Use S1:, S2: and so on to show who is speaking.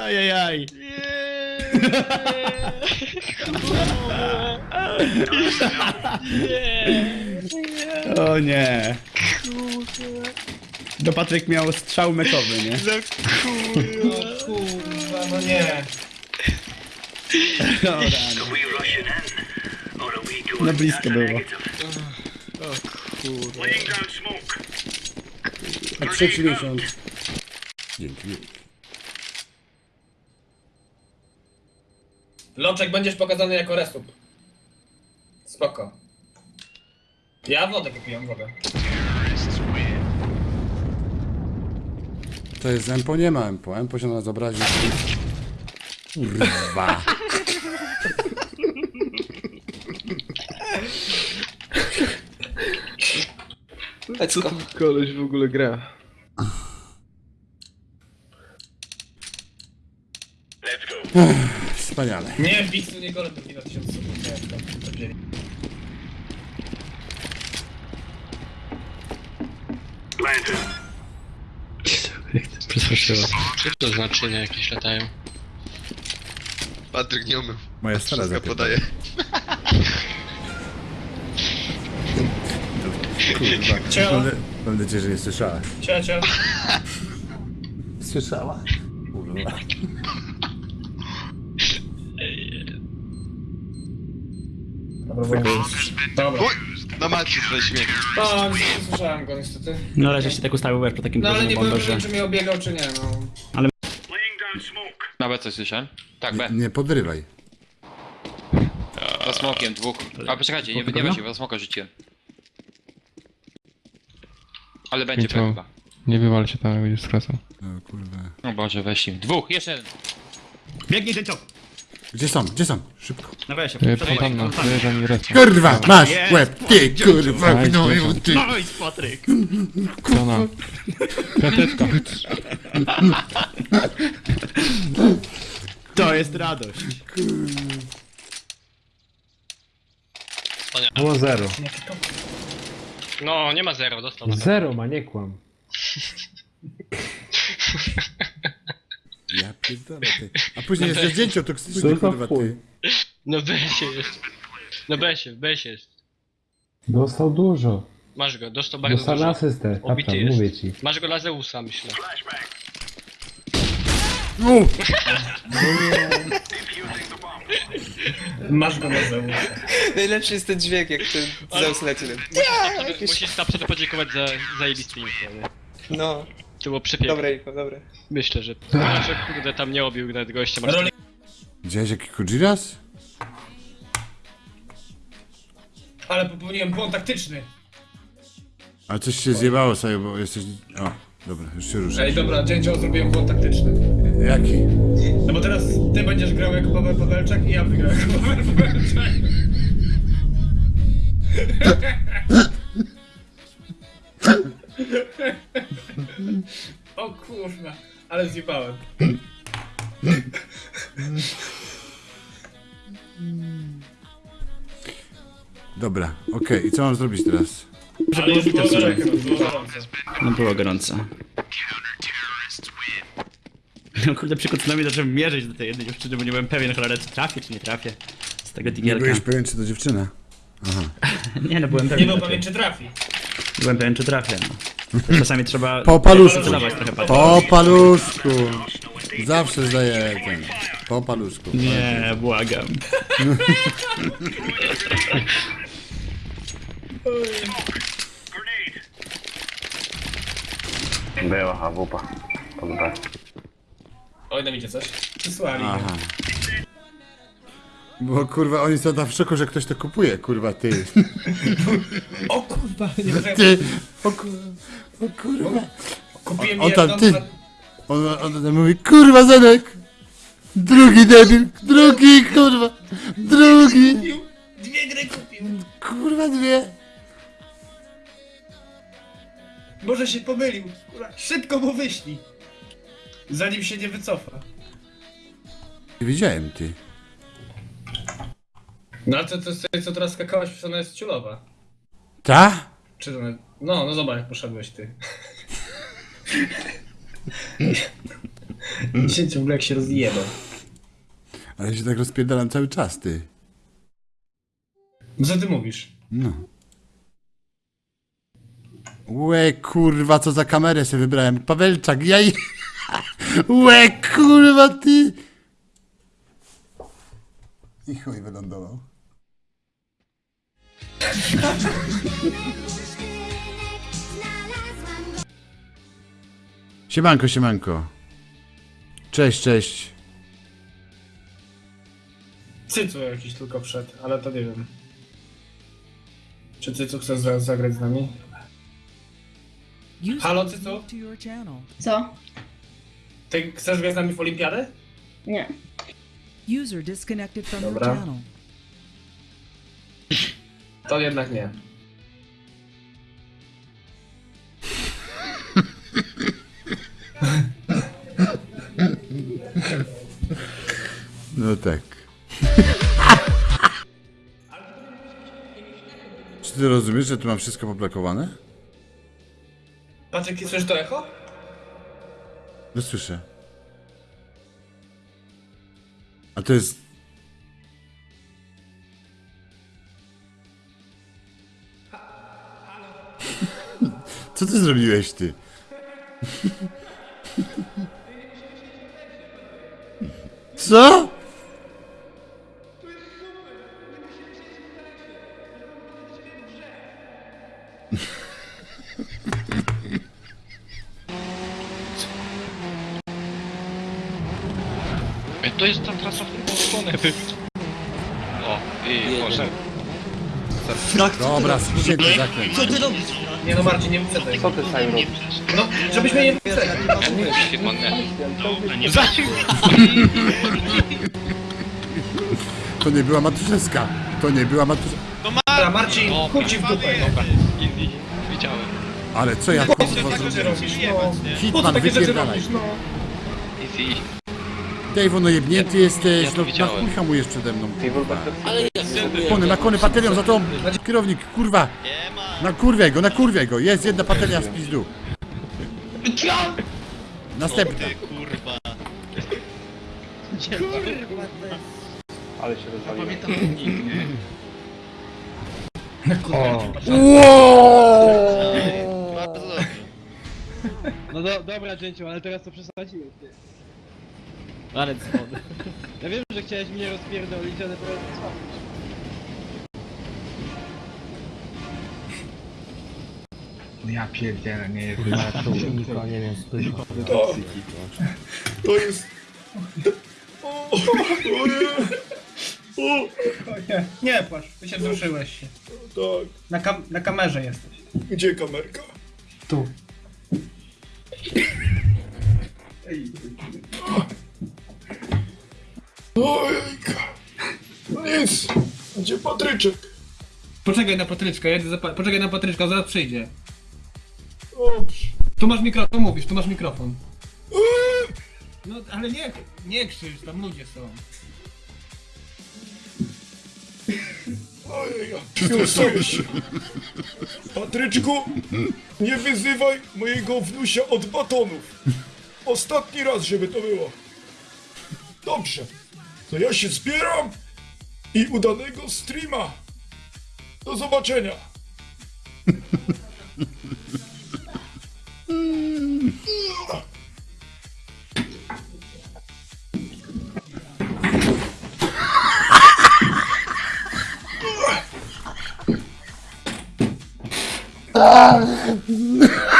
S1: Ajajaj. O nie. Do Patryk miał strzał meczowy, nie?
S2: No kurwa, no nie.
S1: O. No blisko było.
S3: A trzeci miesiąc. Dzięki.
S2: Lączek będziesz pokazany jako resup. Spoko. Ja wodę popijam, wodę.
S3: To jest Empo, nie ma Empo. Empo się na nas obraził. Kurwa.
S4: Let's go.
S5: Koleś w ogóle gra.
S3: Wspaniale.
S2: Nie, Bixu nie golem drugi na 1000 subów, nie wiem, tam to wzięli.
S1: Przestraszyła.
S6: Co to znaczenia jakieś latają?
S7: Patryk nie umył.
S3: Moja stara
S7: Wszystko podaje.
S3: Kurwa.
S2: Cio.
S3: Mam, mam nadzieję, że nie słyszała.
S2: Cio, cio.
S3: Słyszała? Kurwa.
S2: Dobra, bo... Dobra.
S7: Uj, na macie śmiechy.
S2: No, nie słyszałem go niestety.
S1: No ale żeś się tak ustawił wiesz, po takim
S2: No ale nie byłem pewien,
S1: że...
S2: czy mnie obiegał, czy nie, no.
S6: Na B coś słyszałem? Tak, B.
S3: Nie podrywaj.
S6: Za smokiem, dwóch. A poczekajcie, nie, nie weź za smoka rzuciłem. Ale będzie chyba.
S5: Nie wywal się tam, jak będziesz skracał.
S3: No kurwa.
S6: O Boże, weź im. Dwóch, jeszcze jeden.
S1: Biegnij ciąg!
S3: Gdzie są? Gdzie są? Szybko.
S1: No weź się,
S5: fontanna, respa.
S3: Kurwa, masz
S1: Jest.
S3: łeb, ty kurwa,
S5: Nice,
S3: no
S5: proszę.
S3: ty.
S1: No i Patryk!
S5: Strona. Piąteczka.
S1: To jest radość.
S8: Było zero.
S6: No, nie ma zero, dostał na
S8: Zero ma, nie kłam.
S3: Ja pierdolę ty. A później jest zdjęcie toksyczne,
S8: To za
S3: kurwa
S8: chuj.
S3: ty.
S6: No B-sie jest. No B-sie, B-sie jest.
S8: Dostał dużo.
S6: Masz go, dostał bardzo
S8: Dostał na
S6: dużo.
S8: asystę.
S6: Obity
S8: Kaptan,
S6: jest.
S8: mówię ci.
S6: Masz go dla Zeusa, myślę.
S3: U,
S2: Masz go na zewnątrz.
S4: Najlepszy jest ten dźwięk, jak ten Zeus leci.
S6: Musisz, musisz na przykład podziękować za zajebisty info, nie?
S4: No,
S6: To było przepiękne.
S4: dobre info, dobre.
S6: Myślę, że... Znaczy, kurde, tam nie obił nawet gościa. Masz
S3: Widziałeś jaki Kujiras?
S2: Ale popełniłem błąd taktyczny.
S3: A coś się zjebało sobie, bo jesteś... O, dobra, już się ruszę.
S2: Ej, dobra, dzięcioł zrobiłem błąd taktyczny.
S3: Jaki?
S2: No bo teraz ty będziesz grał jako Paweł Pawelczak i ja wygram jako Paweł Pawelczak. O kurwa, ale zjebałem.
S3: Dobra, okej, i co mam zrobić teraz?
S2: Ale już było było gorąco.
S1: No było gorąco. No kurde, przy tsunami zacząłem mierzyć do tej jednej dziewczyny, bo nie byłem pewien, cholera, czy trafię, czy nie trafię. Z tego
S3: Nie byłeś pewien, czy to dziewczyna?
S1: Nie no, byłem
S2: Nie
S1: pewien.
S2: był
S1: raczej.
S2: pewien czy trafi.
S1: Byłem pewien, czy trafię, no. Czasami trzeba...
S3: Po paluszku.
S1: Trochę patrzeć.
S3: Po paluszku. Zawsze zdaję ten. Po paluszku.
S1: Nie, błagam.
S8: Była hawupa. Podoba.
S2: Oj, nam idzie coś. Przysłali.
S3: Aha. Bo kurwa, oni są tam w szoku, że ktoś to kupuje, kurwa, ty.
S2: O kurwa, nie wiem.
S3: Ty. O kurwa. O kurwa.
S2: Kupiłem
S3: On tam,
S2: jedną,
S3: ty. On, on tam mówi, kurwa, Zenek. Drugi debil, drugi, kurwa. Drugi.
S2: kupił. Dwie gry kupił.
S3: Kurwa, dwie.
S2: Może się pomylił. Kurwa, szybko mu wyślij. Zanim się nie wycofa.
S3: Nie widziałem, ty.
S2: No ale to, to jest co teraz skakałaś, przecież ona jest ciulowa.
S3: Ta?
S2: Czy to... No, no zobacz, jak poszedłeś ty. Dzisiaj ciągle jak się rozjebał.
S3: Ale ja się tak rozpierdalam cały czas, ty.
S2: Co ty mówisz?
S3: No. Łe, kurwa, co za kamerę sobie wybrałem. Pawelczak, ja i... Łe, kurwa, ty! I chuj wylądował. Siemanko, siemanko. Cześć, cześć.
S2: Cycu jakiś tylko wszedł, ale to nie wiem. Czy Cycu chce za zagrać z nami? Halo, Cycu?
S9: Co?
S2: Ty chcesz grać z nami w olimpiadę?
S9: Nie.
S10: User disconnected from your
S2: Dobra.
S10: channel.
S2: To jednak nie.
S3: No tak. Czy ty rozumiesz, że tu mam wszystko poblokowane?
S2: Patrz, słyszysz to echo?
S3: No słyszę. A to jest... Co ty zrobiłeś, ty? Co?
S6: To jest ta trasa, w którą stronę O, i może.
S3: Dobra, ścięty zakręt.
S2: Nie no Marcin, nie wyprzedzaj. Co ty Simon robisz? No, żebyś mnie nie wyprzedzał.
S3: To nie była matuszewska. To nie była matuszewska.
S2: Dobra, Marcin, chuj ci w dupę. no.
S6: Easy. Widziałem.
S3: Ale co ja kurwa
S2: Co ty
S3: zrobiłem?
S2: robisz? No. Co
S3: Hitman, wypierdalaj.
S2: robisz? No.
S6: Easy.
S3: Dave, no jebnięty jesteś,
S6: to
S3: no na chuj hamujesz przede mną, kurwa. Kony, na kony, baterią, za to kierownik, kurwa. Na kurwę go, na kurwę go, jest jedna bateria z pizdu. Następna.
S5: No do, dobra, Dzięciu, ale teraz to przesadziłeś, ty.
S1: Ale schody.
S5: Ja wiem, że chciałeś mnie rozpierdolić, ale teraz co?
S7: Ja pierdzielę, nie jest
S2: To jest... Nie, nie płacz, ty się wzruszyłeś się. Tak. Na, kam na kamerze jesteś.
S7: Gdzie kamerka?
S2: Tu.
S7: Ojejka. Nic. Gdzie Patryczek?
S2: Poczekaj na Patryczka, jedę za pa poczekaj na Patryczka, zaraz przyjdzie.
S7: Dobrze.
S2: Tu masz mikrofon, mówisz, tu masz mikrofon. No, ale nie, nie krzycz, tam ludzie są.
S7: Ojej, się. Patryczku, nie wyzywaj mojego wnusia od batonów. Ostatni raz, żeby to było. Dobrze. To ja się zbieram i udanego streama. Do zobaczenia.
S2: Halo?